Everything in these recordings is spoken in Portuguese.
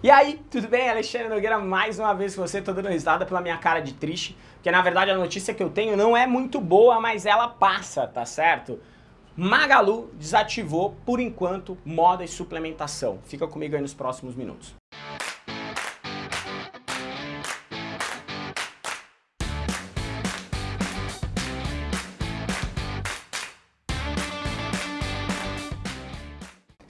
E aí, tudo bem? Alexandre Nogueira mais uma vez com você, tô dando risada pela minha cara de triste, porque na verdade a notícia que eu tenho não é muito boa, mas ela passa, tá certo? Magalu desativou, por enquanto, moda e suplementação. Fica comigo aí nos próximos minutos.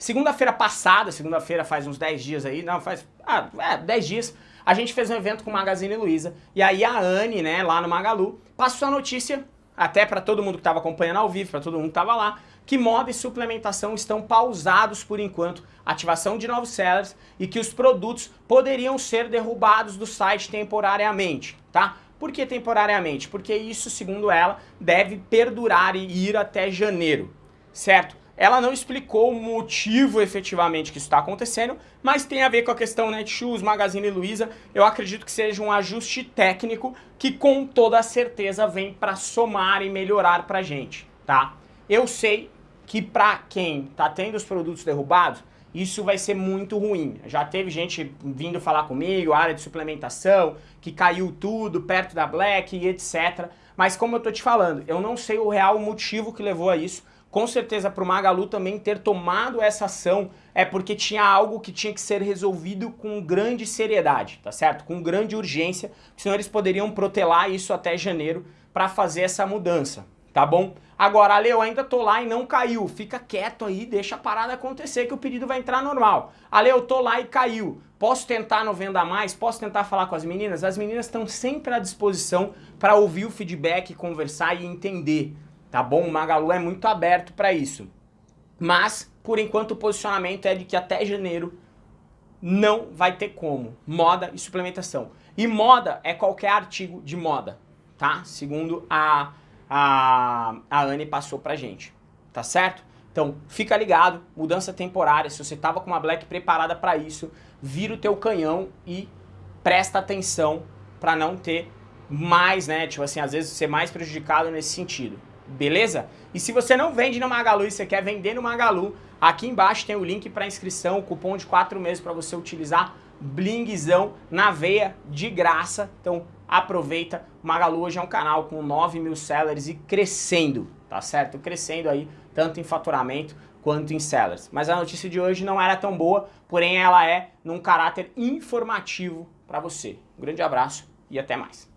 Segunda-feira passada, segunda-feira faz uns 10 dias aí, não, faz, ah, é, 10 dias, a gente fez um evento com o Magazine Luiza, e aí a Anne, né, lá no Magalu, passou a notícia, até para todo mundo que estava acompanhando ao vivo, para todo mundo que estava lá, que moda e suplementação estão pausados por enquanto, ativação de novos sellers, e que os produtos poderiam ser derrubados do site temporariamente, tá? Por que temporariamente? Porque isso, segundo ela, deve perdurar e ir até janeiro, certo? Ela não explicou o motivo efetivamente que isso está acontecendo, mas tem a ver com a questão Netshoes, Magazine Luiza. Eu acredito que seja um ajuste técnico que com toda certeza vem para somar e melhorar para gente, tá? Eu sei que para quem está tendo os produtos derrubados, isso vai ser muito ruim. Já teve gente vindo falar comigo, área de suplementação, que caiu tudo perto da Black e etc. Mas como eu tô te falando, eu não sei o real motivo que levou a isso, com certeza para o Magalu também ter tomado essa ação é porque tinha algo que tinha que ser resolvido com grande seriedade, tá certo? Com grande urgência, senão eles poderiam protelar isso até janeiro para fazer essa mudança, tá bom? Agora, Ale, eu ainda tô lá e não caiu, fica quieto aí, deixa a parada acontecer que o pedido vai entrar normal. Ale, eu tô lá e caiu, posso tentar no Venda Mais, posso tentar falar com as meninas? As meninas estão sempre à disposição para ouvir o feedback, conversar e entender tá bom? O Magalu é muito aberto para isso. Mas, por enquanto, o posicionamento é de que até janeiro não vai ter como. Moda e suplementação. E moda é qualquer artigo de moda, tá? Segundo a, a, a Anne passou pra gente, tá certo? Então, fica ligado, mudança temporária, se você tava com uma Black preparada para isso, vira o teu canhão e presta atenção para não ter mais, né, tipo assim, às vezes ser mais prejudicado nesse sentido beleza? E se você não vende no Magalu e você quer vender no Magalu, aqui embaixo tem o link para inscrição, cupom de 4 meses para você utilizar blingzão na veia de graça. Então aproveita, o Magalu hoje é um canal com 9 mil sellers e crescendo, tá certo? Crescendo aí, tanto em faturamento quanto em sellers. Mas a notícia de hoje não era tão boa, porém ela é num caráter informativo para você. Um grande abraço e até mais.